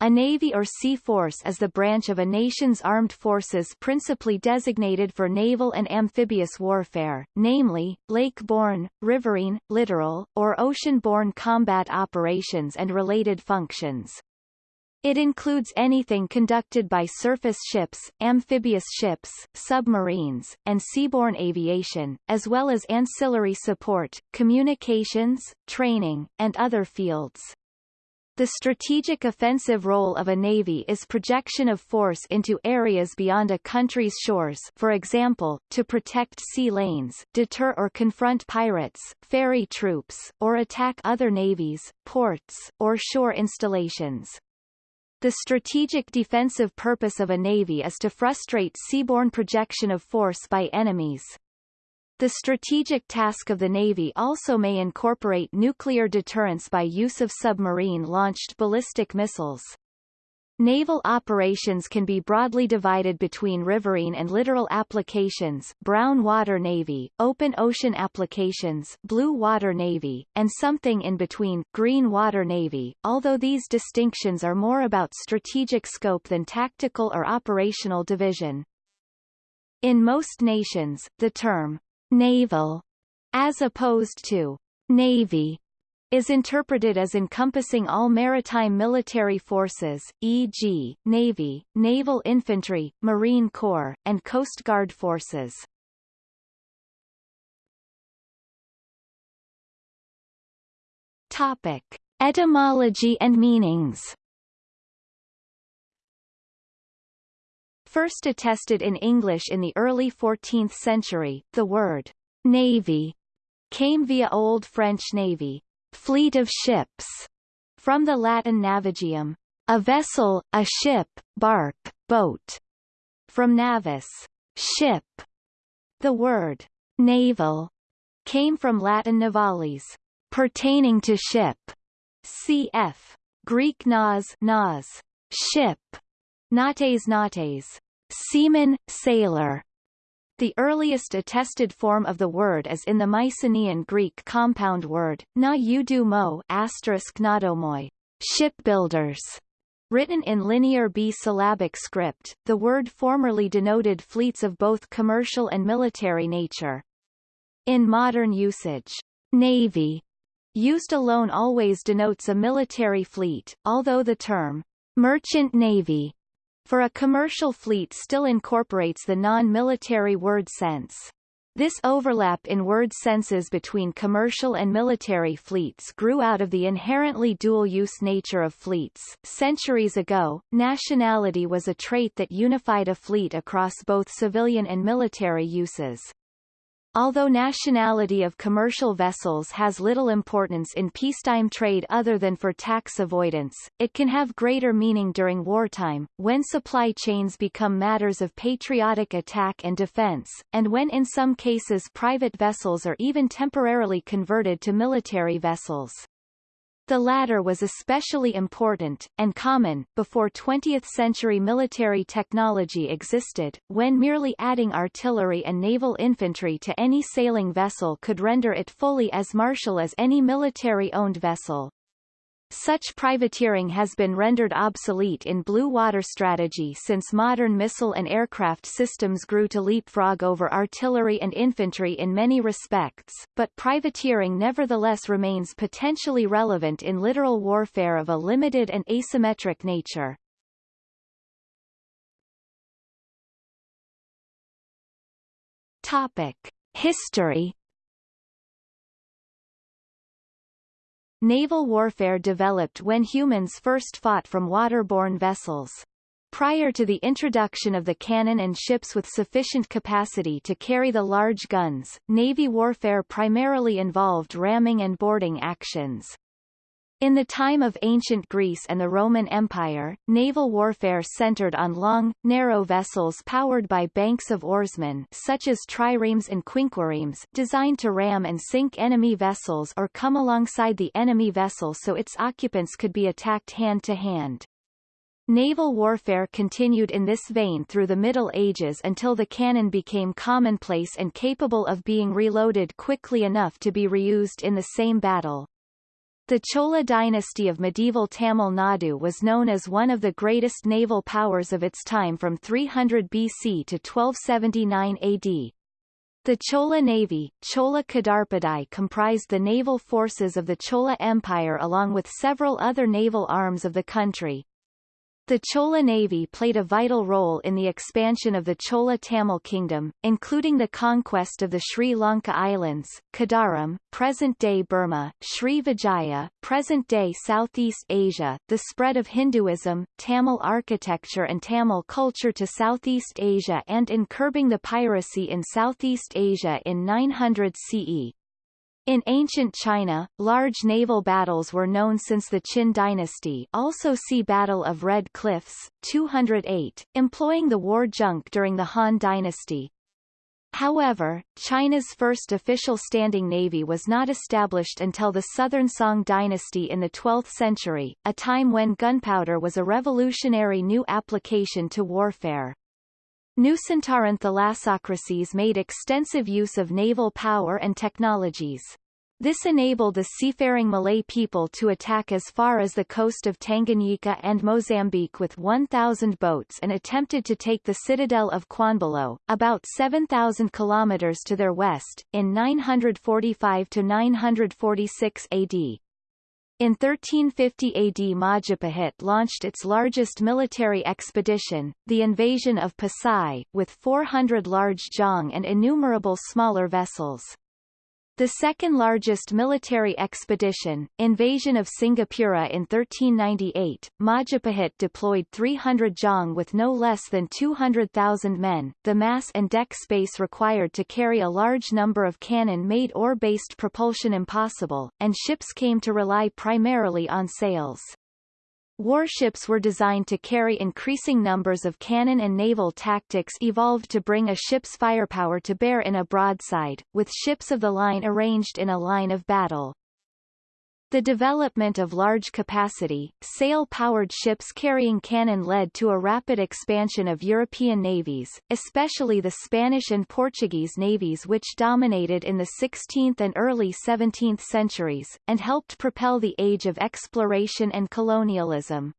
A navy or sea force is the branch of a nation's armed forces principally designated for naval and amphibious warfare, namely, lake-borne, riverine, littoral, or ocean-borne combat operations and related functions. It includes anything conducted by surface ships, amphibious ships, submarines, and seaborne aviation, as well as ancillary support, communications, training, and other fields. The strategic offensive role of a navy is projection of force into areas beyond a country's shores for example, to protect sea lanes, deter or confront pirates, ferry troops, or attack other navies, ports, or shore installations. The strategic defensive purpose of a navy is to frustrate seaborne projection of force by enemies. The strategic task of the Navy also may incorporate nuclear deterrence by use of submarine-launched ballistic missiles. Naval operations can be broadly divided between riverine and littoral applications brown water navy, open ocean applications blue water navy, and something in between green water navy, although these distinctions are more about strategic scope than tactical or operational division. In most nations, the term naval, as opposed to navy, is interpreted as encompassing all maritime military forces, e.g., Navy, Naval Infantry, Marine Corps, and Coast Guard forces. Topic. Etymology and meanings First attested in English in the early 14th century, the word navy came via Old French navy, fleet of ships, from the Latin navigium, a vessel, a ship, bark, boat, from navis, ship. The word naval came from Latin navalis, pertaining to ship, cf. Greek nas, nas ship, Nates nates, seaman, sailor. The earliest attested form of the word is in the Mycenaean Greek compound word, na udu mo asterisk nadomoi, shipbuilders. Written in linear B-syllabic script, the word formerly denoted fleets of both commercial and military nature. In modern usage, navy, used alone always denotes a military fleet, although the term merchant navy for a commercial fleet still incorporates the non-military word sense. This overlap in word senses between commercial and military fleets grew out of the inherently dual-use nature of fleets. Centuries ago, nationality was a trait that unified a fleet across both civilian and military uses. Although nationality of commercial vessels has little importance in peacetime trade other than for tax avoidance, it can have greater meaning during wartime, when supply chains become matters of patriotic attack and defense, and when in some cases private vessels are even temporarily converted to military vessels. The latter was especially important, and common, before 20th-century military technology existed, when merely adding artillery and naval infantry to any sailing vessel could render it fully as martial as any military-owned vessel. Such privateering has been rendered obsolete in blue water strategy since modern missile and aircraft systems grew to leapfrog over artillery and infantry in many respects, but privateering nevertheless remains potentially relevant in littoral warfare of a limited and asymmetric nature. Topic. History Naval warfare developed when humans first fought from waterborne vessels. Prior to the introduction of the cannon and ships with sufficient capacity to carry the large guns, Navy warfare primarily involved ramming and boarding actions. In the time of ancient Greece and the Roman Empire, naval warfare centered on long, narrow vessels powered by banks of oarsmen such as triremes and quinquiremes designed to ram and sink enemy vessels or come alongside the enemy vessel so its occupants could be attacked hand-to-hand. -hand. Naval warfare continued in this vein through the Middle Ages until the cannon became commonplace and capable of being reloaded quickly enough to be reused in the same battle. The Chola dynasty of medieval Tamil Nadu was known as one of the greatest naval powers of its time from 300 BC to 1279 AD. The Chola Navy, Chola Kadarpadai comprised the naval forces of the Chola Empire along with several other naval arms of the country. The Chola Navy played a vital role in the expansion of the Chola Tamil Kingdom, including the conquest of the Sri Lanka Islands, Kadaram, present-day Burma, Sri Vijaya, present-day Southeast Asia, the spread of Hinduism, Tamil architecture and Tamil culture to Southeast Asia and in curbing the piracy in Southeast Asia in 900 CE. In ancient China, large naval battles were known since the Qin dynasty also see Battle of Red Cliffs, 208, employing the war junk during the Han dynasty. However, China's first official standing navy was not established until the Southern Song dynasty in the 12th century, a time when gunpowder was a revolutionary new application to warfare. Nusantara thalassocracies made extensive use of naval power and technologies. This enabled the seafaring Malay people to attack as far as the coast of Tanganyika and Mozambique with 1,000 boats and attempted to take the citadel of Qanbaloa, about 7,000 kilometers to their west, in 945–946 AD. In 1350 AD Majapahit launched its largest military expedition, the invasion of Pasai, with 400 large jong and innumerable smaller vessels. The second largest military expedition, invasion of Singapura in 1398, Majapahit deployed 300 jong with no less than 200,000 men. The mass and deck space required to carry a large number of cannon made oar-based propulsion impossible, and ships came to rely primarily on sails. Warships were designed to carry increasing numbers of cannon and naval tactics evolved to bring a ship's firepower to bear in a broadside, with ships of the line arranged in a line of battle. The development of large-capacity, sail-powered ships carrying cannon led to a rapid expansion of European navies, especially the Spanish and Portuguese navies which dominated in the 16th and early 17th centuries, and helped propel the age of exploration and colonialism.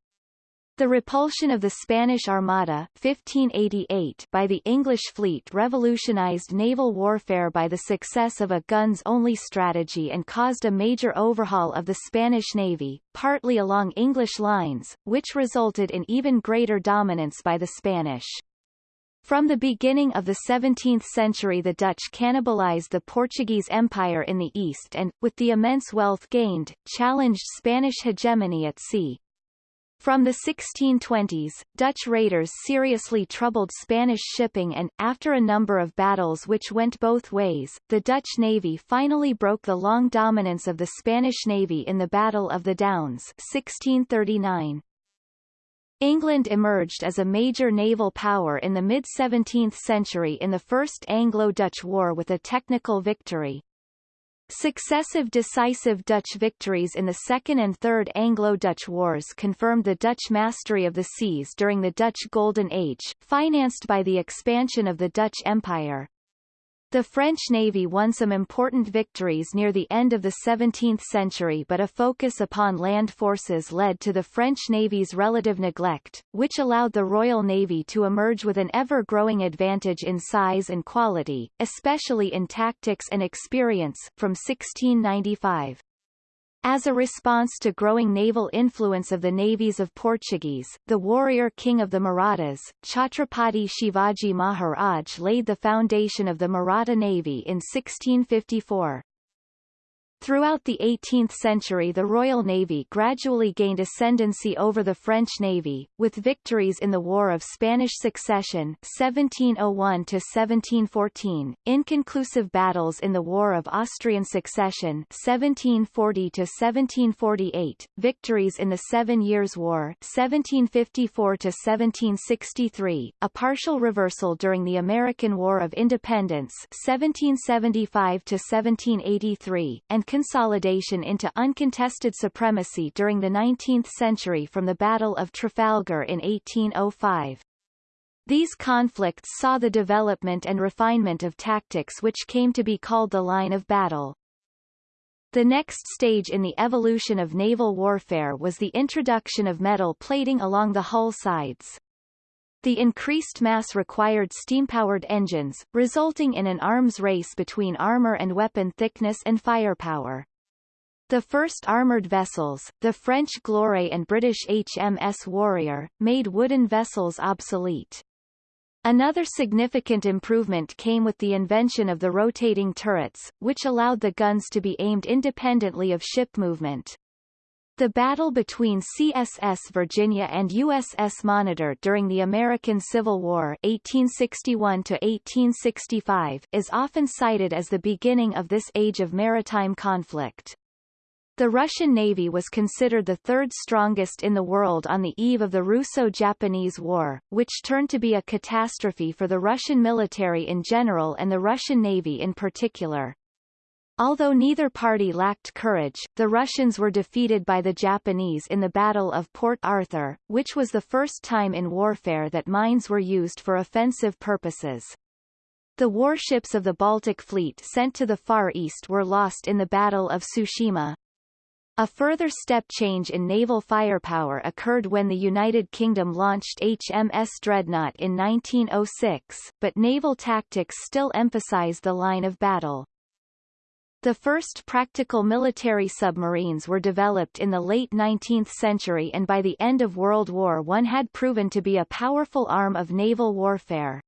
The repulsion of the Spanish Armada 1588 by the English fleet revolutionized naval warfare by the success of a guns-only strategy and caused a major overhaul of the Spanish Navy, partly along English lines, which resulted in even greater dominance by the Spanish. From the beginning of the 17th century the Dutch cannibalized the Portuguese Empire in the east and, with the immense wealth gained, challenged Spanish hegemony at sea. From the 1620s, Dutch raiders seriously troubled Spanish shipping and, after a number of battles which went both ways, the Dutch navy finally broke the long dominance of the Spanish navy in the Battle of the Downs 1639. England emerged as a major naval power in the mid-17th century in the First Anglo-Dutch War with a technical victory. Successive decisive Dutch victories in the Second and Third Anglo-Dutch Wars confirmed the Dutch mastery of the seas during the Dutch Golden Age, financed by the expansion of the Dutch Empire. The French Navy won some important victories near the end of the 17th century but a focus upon land forces led to the French Navy's relative neglect, which allowed the Royal Navy to emerge with an ever-growing advantage in size and quality, especially in tactics and experience, from 1695. As a response to growing naval influence of the navies of Portuguese, the warrior king of the Marathas, Chhatrapati Shivaji Maharaj laid the foundation of the Maratha Navy in 1654. Throughout the 18th century the Royal Navy gradually gained ascendancy over the French Navy, with victories in the War of Spanish Succession 1701–1714, inconclusive battles in the War of Austrian Succession 1740–1748, victories in the Seven Years' War 1754–1763, a partial reversal during the American War of Independence 1775–1783, and consolidation into uncontested supremacy during the 19th century from the Battle of Trafalgar in 1805. These conflicts saw the development and refinement of tactics which came to be called the line of battle. The next stage in the evolution of naval warfare was the introduction of metal plating along the hull sides. The increased mass required steam-powered engines, resulting in an arms race between armor and weapon thickness and firepower. The first armoured vessels, the French Gloire and British HMS Warrior, made wooden vessels obsolete. Another significant improvement came with the invention of the rotating turrets, which allowed the guns to be aimed independently of ship movement. The battle between CSS Virginia and USS Monitor during the American Civil War 1861 is often cited as the beginning of this age of maritime conflict. The Russian Navy was considered the third strongest in the world on the eve of the Russo-Japanese War, which turned to be a catastrophe for the Russian military in general and the Russian Navy in particular. Although neither party lacked courage, the Russians were defeated by the Japanese in the Battle of Port Arthur, which was the first time in warfare that mines were used for offensive purposes. The warships of the Baltic Fleet sent to the Far East were lost in the Battle of Tsushima, a further step change in naval firepower occurred when the United Kingdom launched HMS Dreadnought in 1906, but naval tactics still emphasize the line of battle. The first practical military submarines were developed in the late 19th century and by the end of World War I had proven to be a powerful arm of naval warfare.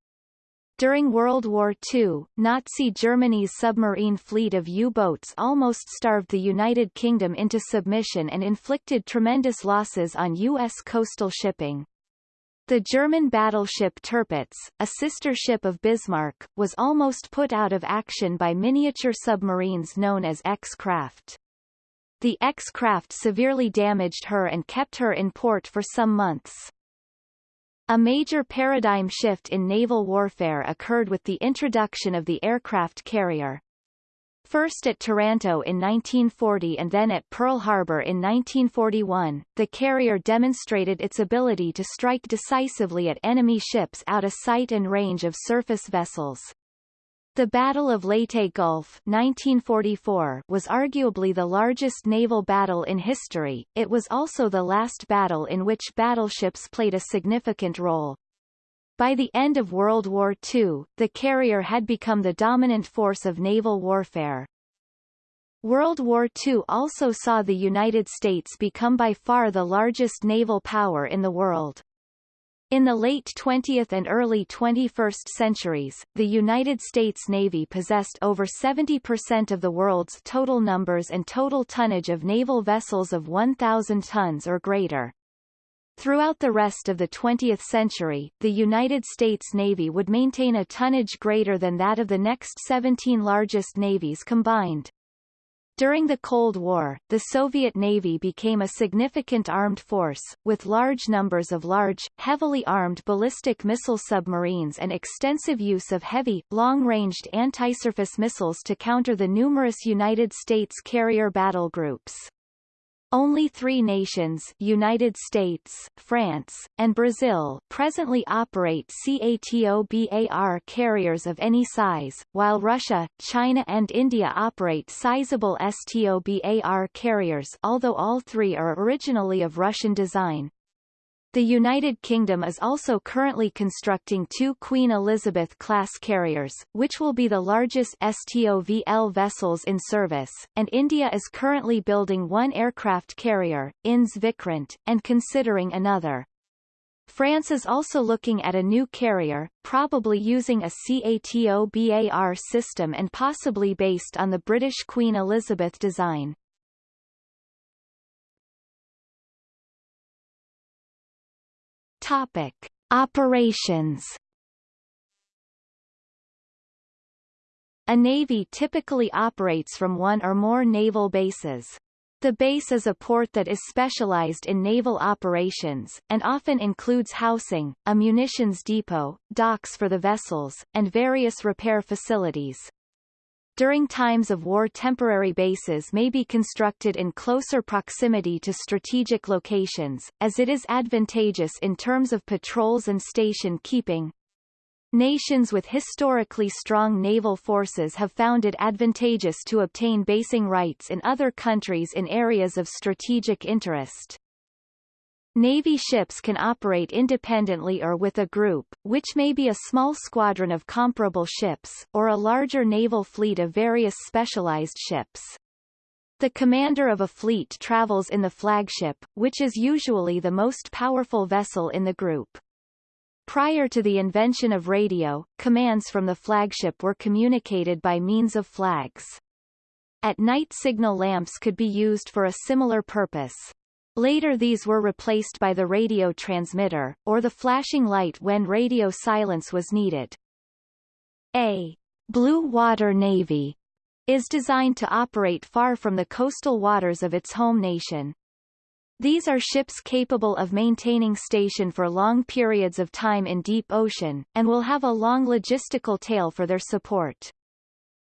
During World War II, Nazi Germany's submarine fleet of U-boats almost starved the United Kingdom into submission and inflicted tremendous losses on U.S. coastal shipping. The German battleship Tirpitz, a sister ship of Bismarck, was almost put out of action by miniature submarines known as X-Craft. The X-Craft severely damaged her and kept her in port for some months. A major paradigm shift in naval warfare occurred with the introduction of the aircraft carrier. First at Taranto in 1940 and then at Pearl Harbor in 1941, the carrier demonstrated its ability to strike decisively at enemy ships out of sight and range of surface vessels. The Battle of Leyte Gulf 1944 was arguably the largest naval battle in history, it was also the last battle in which battleships played a significant role. By the end of World War II, the carrier had become the dominant force of naval warfare. World War II also saw the United States become by far the largest naval power in the world. In the late 20th and early 21st centuries, the United States Navy possessed over 70% of the world's total numbers and total tonnage of naval vessels of 1,000 tons or greater. Throughout the rest of the 20th century, the United States Navy would maintain a tonnage greater than that of the next 17 largest navies combined. During the Cold War, the Soviet Navy became a significant armed force, with large numbers of large, heavily armed ballistic missile submarines and extensive use of heavy, long-ranged anti-surface missiles to counter the numerous United States carrier battle groups. Only three nations United States, France, and Brazil presently operate CATOBAR carriers of any size, while Russia, China and India operate sizable STOBAR carriers although all three are originally of Russian design. The United Kingdom is also currently constructing two Queen Elizabeth-class carriers, which will be the largest STOVL vessels in service, and India is currently building one aircraft carrier, INS Vikrant, and considering another. France is also looking at a new carrier, probably using a CATOBAR system and possibly based on the British Queen Elizabeth design. Topic: Operations. A navy typically operates from one or more naval bases. The base is a port that is specialized in naval operations, and often includes housing, a munitions depot, docks for the vessels, and various repair facilities. During times of war temporary bases may be constructed in closer proximity to strategic locations, as it is advantageous in terms of patrols and station keeping. nations with historically strong naval forces have found it advantageous to obtain basing rights in other countries in areas of strategic interest. Navy ships can operate independently or with a group, which may be a small squadron of comparable ships, or a larger naval fleet of various specialized ships. The commander of a fleet travels in the flagship, which is usually the most powerful vessel in the group. Prior to the invention of radio, commands from the flagship were communicated by means of flags. At night signal lamps could be used for a similar purpose. Later these were replaced by the radio transmitter, or the flashing light when radio silence was needed. A blue water navy is designed to operate far from the coastal waters of its home nation. These are ships capable of maintaining station for long periods of time in deep ocean, and will have a long logistical tail for their support.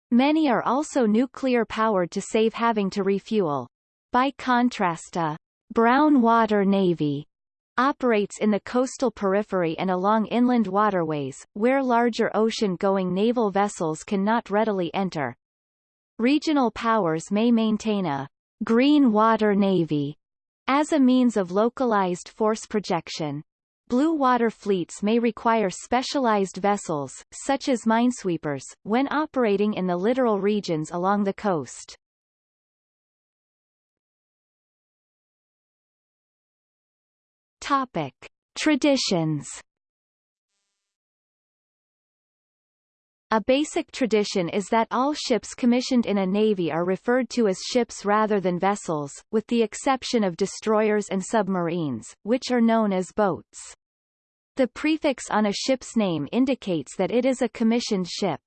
Many are also nuclear-powered to save having to refuel. By contrast a brown water navy operates in the coastal periphery and along inland waterways, where larger ocean-going naval vessels cannot readily enter. Regional powers may maintain a green water navy as a means of localized force projection. Blue water fleets may require specialized vessels, such as minesweepers, when operating in the littoral regions along the coast. Topic. Traditions A basic tradition is that all ships commissioned in a navy are referred to as ships rather than vessels, with the exception of destroyers and submarines, which are known as boats. The prefix on a ship's name indicates that it is a commissioned ship.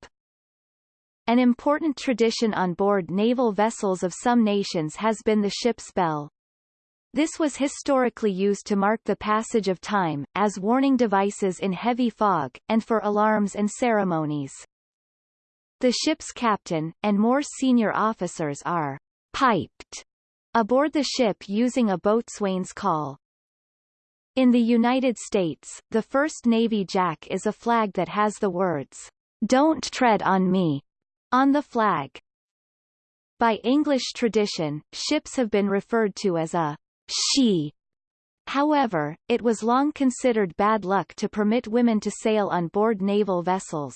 An important tradition on board naval vessels of some nations has been the ship's bell. This was historically used to mark the passage of time, as warning devices in heavy fog, and for alarms and ceremonies. The ship's captain, and more senior officers are piped aboard the ship using a boatswain's call. In the United States, the first Navy Jack is a flag that has the words, Don't tread on me, on the flag. By English tradition, ships have been referred to as a she. However, it was long considered bad luck to permit women to sail on board naval vessels.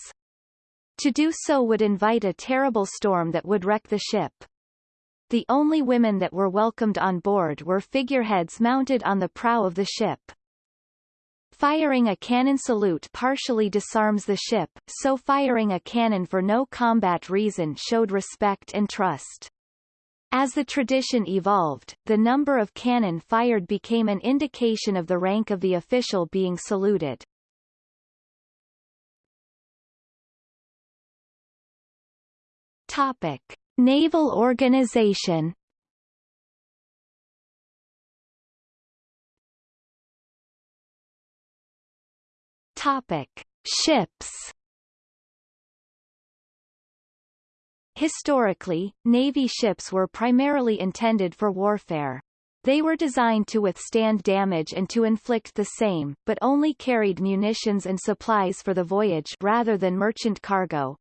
To do so would invite a terrible storm that would wreck the ship. The only women that were welcomed on board were figureheads mounted on the prow of the ship. Firing a cannon salute partially disarms the ship, so firing a cannon for no combat reason showed respect and trust. As the tradition evolved, the number of cannon fired became an indication of the rank of the official being saluted. Topic. Naval organization Topic. Ships Historically, Navy ships were primarily intended for warfare. They were designed to withstand damage and to inflict the same, but only carried munitions and supplies for the voyage rather than merchant cargo.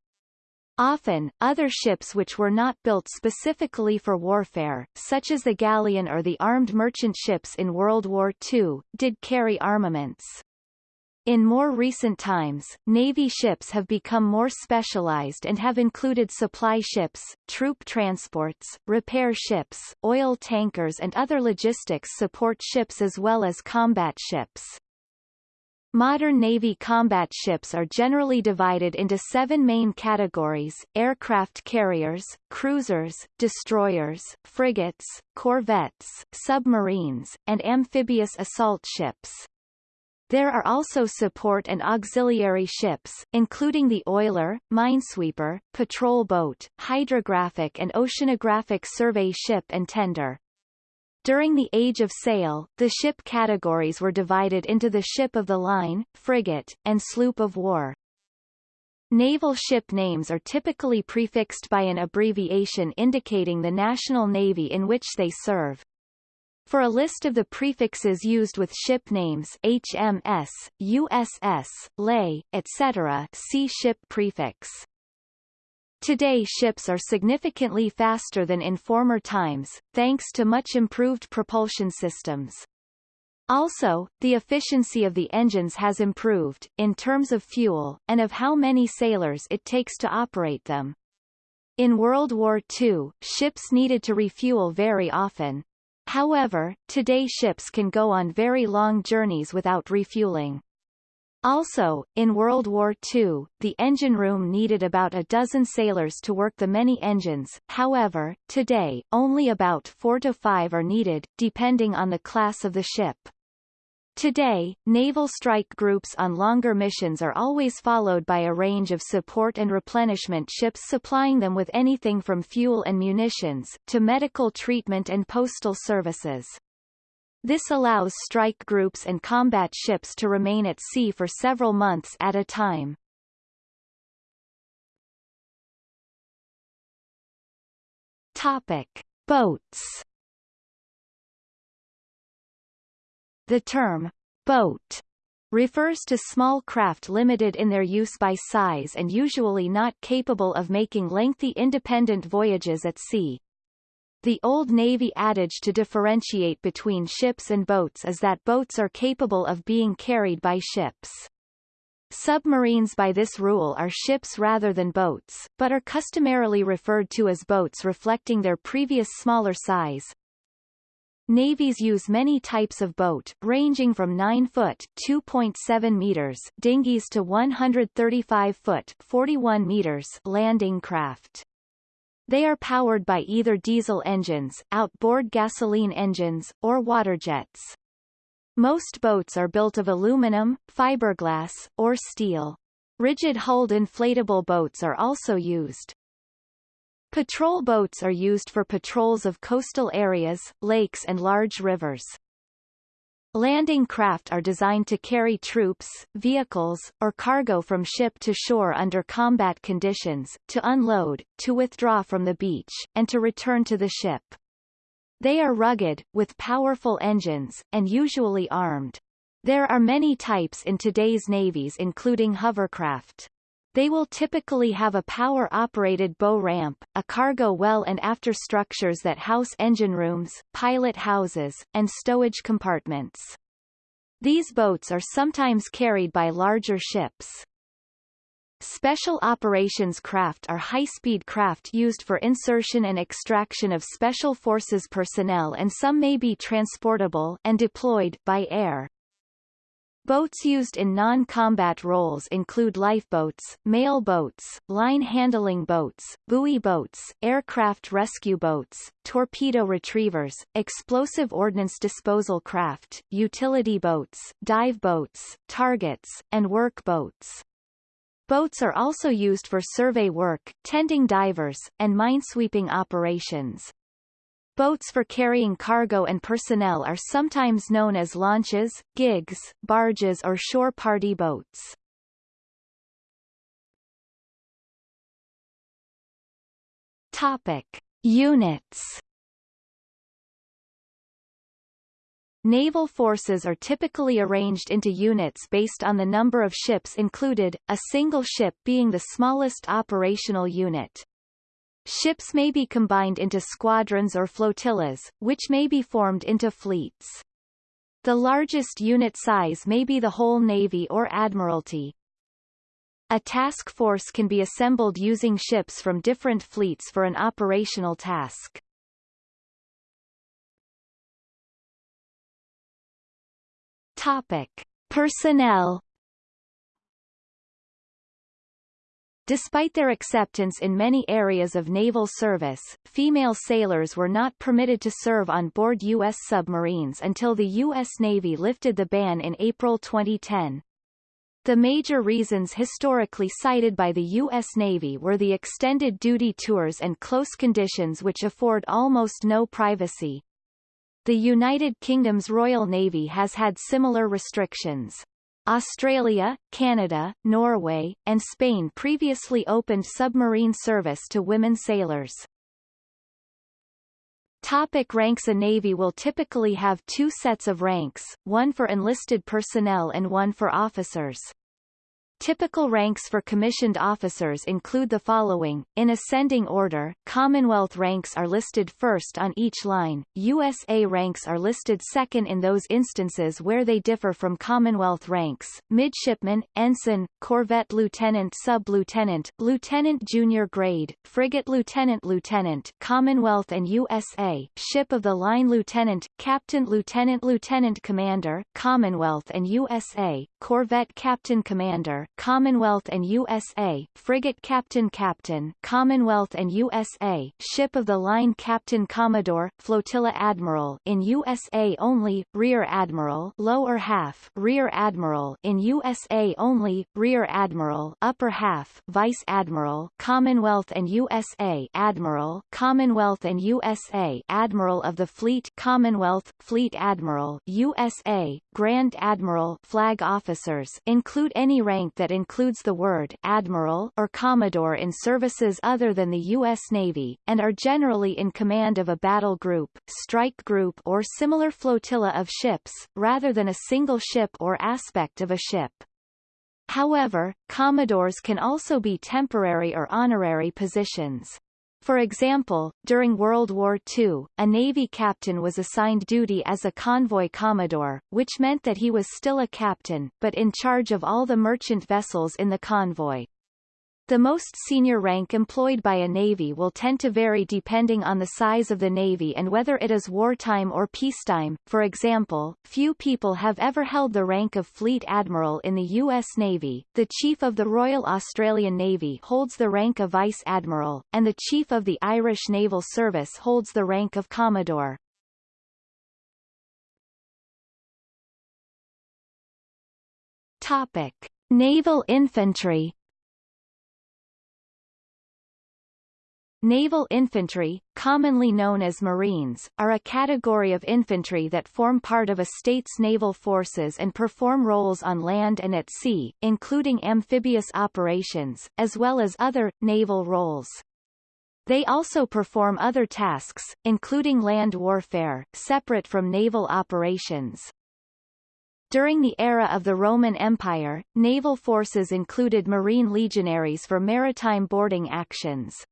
Often, other ships which were not built specifically for warfare, such as the galleon or the armed merchant ships in World War II, did carry armaments. In more recent times, Navy ships have become more specialized and have included supply ships, troop transports, repair ships, oil tankers and other logistics support ships as well as combat ships. Modern Navy combat ships are generally divided into seven main categories, aircraft carriers, cruisers, destroyers, frigates, corvettes, submarines, and amphibious assault ships. There are also support and auxiliary ships, including the oiler, minesweeper, patrol boat, hydrographic and oceanographic survey ship and tender. During the Age of Sail, the ship categories were divided into the ship of the line, frigate, and sloop of war. Naval ship names are typically prefixed by an abbreviation indicating the national navy in which they serve. For a list of the prefixes used with ship names HMS, USS, lay, etc. see ship prefix. Today ships are significantly faster than in former times, thanks to much improved propulsion systems. Also, the efficiency of the engines has improved, in terms of fuel, and of how many sailors it takes to operate them. In World War II, ships needed to refuel very often. However, today ships can go on very long journeys without refueling. Also, in World War II, the engine room needed about a dozen sailors to work the many engines, however, today, only about four to five are needed, depending on the class of the ship. Today, naval strike groups on longer missions are always followed by a range of support and replenishment ships supplying them with anything from fuel and munitions, to medical treatment and postal services. This allows strike groups and combat ships to remain at sea for several months at a time. Topic. Boats The term, boat, refers to small craft limited in their use by size and usually not capable of making lengthy independent voyages at sea. The Old Navy adage to differentiate between ships and boats is that boats are capable of being carried by ships. Submarines by this rule are ships rather than boats, but are customarily referred to as boats reflecting their previous smaller size. Navies use many types of boat, ranging from 9-foot (2.7 meters) dinghies to 135-foot (41 meters) landing craft. They are powered by either diesel engines, outboard gasoline engines, or water jets. Most boats are built of aluminum, fiberglass, or steel. Rigid-hulled inflatable boats are also used. Patrol boats are used for patrols of coastal areas, lakes and large rivers. Landing craft are designed to carry troops, vehicles, or cargo from ship to shore under combat conditions, to unload, to withdraw from the beach, and to return to the ship. They are rugged, with powerful engines, and usually armed. There are many types in today's navies including hovercraft. They will typically have a power-operated bow ramp, a cargo well and after structures that house engine rooms, pilot houses, and stowage compartments. These boats are sometimes carried by larger ships. Special operations craft are high-speed craft used for insertion and extraction of Special Forces personnel and some may be transportable and deployed by air. Boats used in non-combat roles include lifeboats, mail boats, line-handling boats, buoy boats, aircraft rescue boats, torpedo retrievers, explosive ordnance disposal craft, utility boats, dive boats, targets, and work boats. Boats are also used for survey work, tending divers, and minesweeping operations. Boats for carrying cargo and personnel are sometimes known as launches, gigs, barges or shore party boats. Topic. Units Naval forces are typically arranged into units based on the number of ships included, a single ship being the smallest operational unit. Ships may be combined into squadrons or flotillas, which may be formed into fleets. The largest unit size may be the whole Navy or Admiralty. A task force can be assembled using ships from different fleets for an operational task. Topic. Personnel Despite their acceptance in many areas of naval service, female sailors were not permitted to serve on board U.S. submarines until the U.S. Navy lifted the ban in April 2010. The major reasons historically cited by the U.S. Navy were the extended duty tours and close conditions which afford almost no privacy. The United Kingdom's Royal Navy has had similar restrictions. Australia, Canada, Norway, and Spain previously opened submarine service to women sailors. Topic ranks A Navy will typically have two sets of ranks, one for enlisted personnel and one for officers. Typical ranks for commissioned officers include the following, in ascending order, Commonwealth ranks are listed first on each line, USA ranks are listed second in those instances where they differ from Commonwealth ranks, midshipman, ensign, corvette lieutenant sub-lieutenant, lieutenant junior grade, frigate lieutenant lieutenant Commonwealth and USA, ship of the line lieutenant, captain lieutenant lieutenant commander, Commonwealth and USA, corvette captain commander, Commonwealth and USA, frigate Captain Captain, Commonwealth and USA, ship of the line Captain Commodore, flotilla Admiral in USA only, Rear Admiral, lower half, Rear Admiral in USA only, Rear Admiral, upper half, Vice Admiral, Commonwealth and USA, Admiral, Commonwealth and USA, Admiral of the Fleet, Commonwealth, Fleet Admiral, USA, Grand Admiral, flag officers include any rank that includes the word admiral or commodore in services other than the U.S. Navy, and are generally in command of a battle group, strike group or similar flotilla of ships, rather than a single ship or aspect of a ship. However, commodores can also be temporary or honorary positions. For example, during World War II, a Navy captain was assigned duty as a convoy commodore, which meant that he was still a captain, but in charge of all the merchant vessels in the convoy. The most senior rank employed by a navy will tend to vary depending on the size of the navy and whether it is wartime or peacetime. For example, few people have ever held the rank of Fleet Admiral in the U.S. Navy. The Chief of the Royal Australian Navy holds the rank of Vice Admiral, and the Chief of the Irish Naval Service holds the rank of Commodore. Topic: Naval Infantry Naval infantry, commonly known as Marines, are a category of infantry that form part of a state's naval forces and perform roles on land and at sea, including amphibious operations, as well as other, naval roles. They also perform other tasks, including land warfare, separate from naval operations. During the era of the Roman Empire, naval forces included marine legionaries for maritime boarding actions.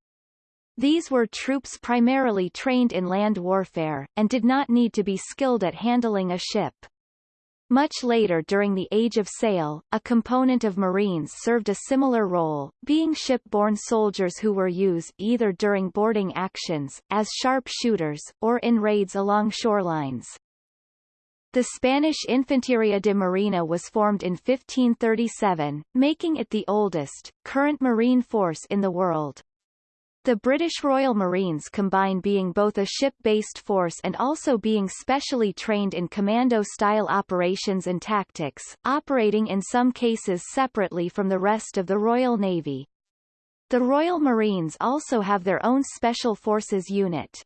These were troops primarily trained in land warfare, and did not need to be skilled at handling a ship. Much later during the Age of Sail, a component of Marines served a similar role, being ship-borne soldiers who were used either during boarding actions, as sharp shooters, or in raids along shorelines. The Spanish Infanteria de Marina was formed in 1537, making it the oldest, current marine force in the world. The British Royal Marines combine being both a ship-based force and also being specially trained in commando-style operations and tactics, operating in some cases separately from the rest of the Royal Navy. The Royal Marines also have their own Special Forces unit.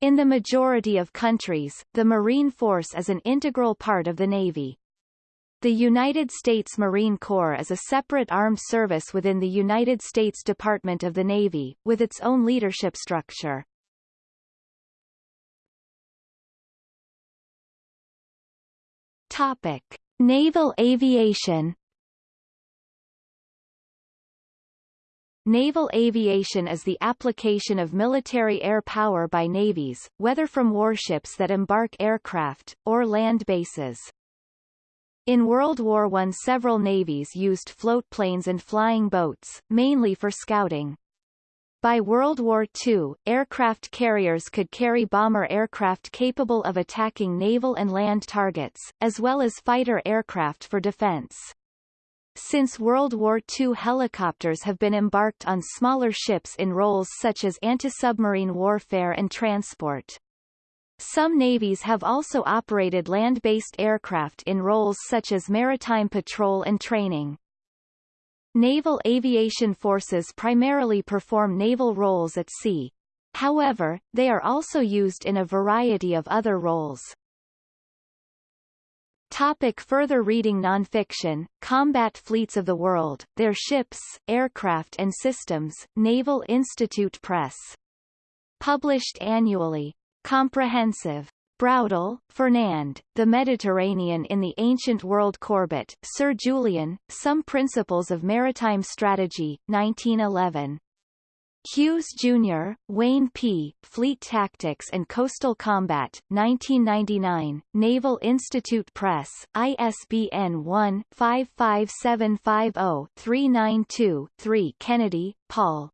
In the majority of countries, the Marine Force is an integral part of the Navy. The United States Marine Corps is a separate armed service within the United States Department of the Navy, with its own leadership structure. Topic. Naval aviation Naval aviation is the application of military air power by navies, whether from warships that embark aircraft, or land bases. In World War I several navies used floatplanes and flying boats, mainly for scouting. By World War II, aircraft carriers could carry bomber aircraft capable of attacking naval and land targets, as well as fighter aircraft for defense. Since World War II helicopters have been embarked on smaller ships in roles such as anti-submarine warfare and transport. Some navies have also operated land-based aircraft in roles such as maritime patrol and training. Naval aviation forces primarily perform naval roles at sea. However, they are also used in a variety of other roles. Topic further reading Nonfiction, Combat Fleets of the World, Their Ships, Aircraft and Systems, Naval Institute Press Published annually. Comprehensive. Braudel, Fernand, The Mediterranean in the Ancient World Corbett, Sir Julian, Some Principles of Maritime Strategy, 1911. Hughes, Jr., Wayne P., Fleet Tactics and Coastal Combat, 1999, Naval Institute Press, ISBN 1-55750-392-3 Kennedy, Paul.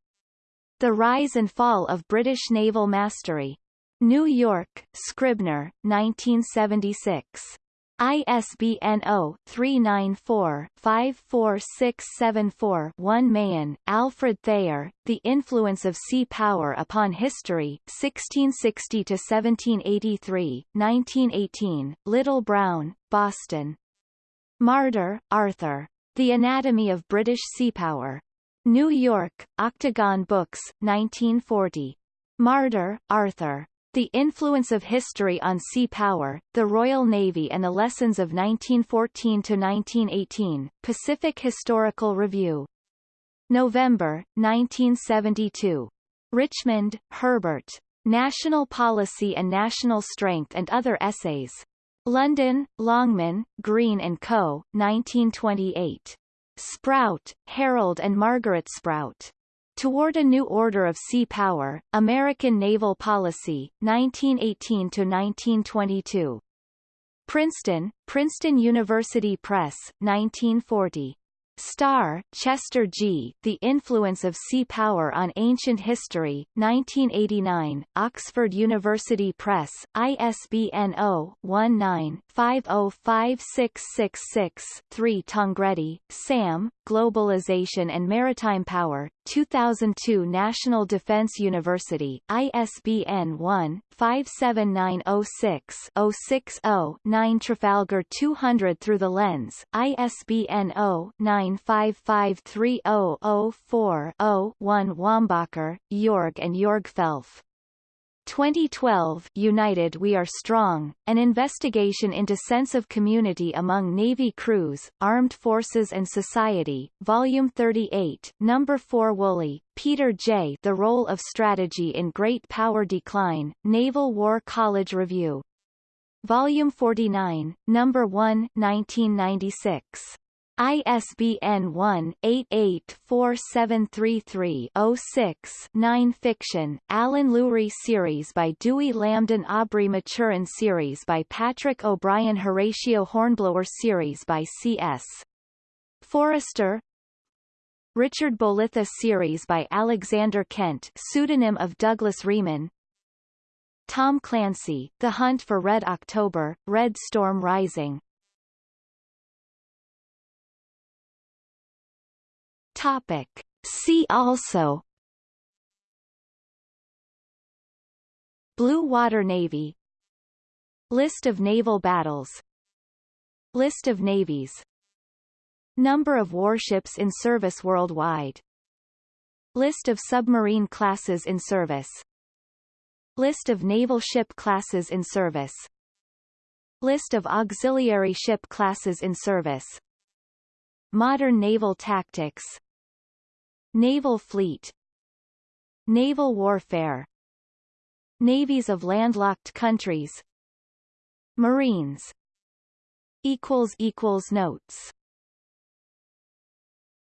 The Rise and Fall of British Naval Mastery. New York, Scribner, 1976. ISBN 0-394-54674-1 Mahan, Alfred Thayer, The Influence of Sea Power Upon History, 1660-1783, 1918, Little Brown, Boston. Marder, Arthur. The Anatomy of British Sea Power. New York, Octagon Books, 1940. Marder, Arthur. The Influence of History on Sea Power, the Royal Navy and the Lessons of 1914-1918, Pacific Historical Review. November, 1972. Richmond, Herbert. National Policy and National Strength and Other Essays. London, Longman, Green & Co., 1928. Sprout, Harold and Margaret Sprout. Toward a New Order of Sea Power, American Naval Policy, 1918-1922. Princeton, Princeton University Press, 1940. Starr, Chester G. The Influence of Sea Power on Ancient History, 1989, Oxford University Press, ISBN 0-19-505666-3 Tangredi, Sam, Globalization and Maritime Power, 2002 National Defense University, ISBN 1-57906-060-9 Trafalgar 200 Through the Lens, ISBN 0-9553004-0-1 Wombacher, Jorg and Jorg Felf. 2012 United We Are Strong, an investigation into sense of community among Navy crews, Armed Forces and Society, Volume 38, Number 4 Woolley, Peter J. The Role of Strategy in Great Power Decline, Naval War College Review. Volume 49, Number 1 1996. ISBN 1-884733-06-9 Fiction, Alan Lewrie Series by Dewey Lambdin Aubrey Maturin Series by Patrick O'Brian Horatio Hornblower Series by C.S. Forester. Richard Bolitho Series by Alexander Kent pseudonym of Douglas Reeman. Tom Clancy, The Hunt for Red October, Red Storm Rising Topic. See also. Blue Water Navy. List of naval battles. List of navies. Number of warships in service worldwide. List of submarine classes in service. List of naval ship classes in service. List of auxiliary ship classes in service. Modern naval tactics Naval fleet Naval warfare Navies of landlocked countries Marines Notes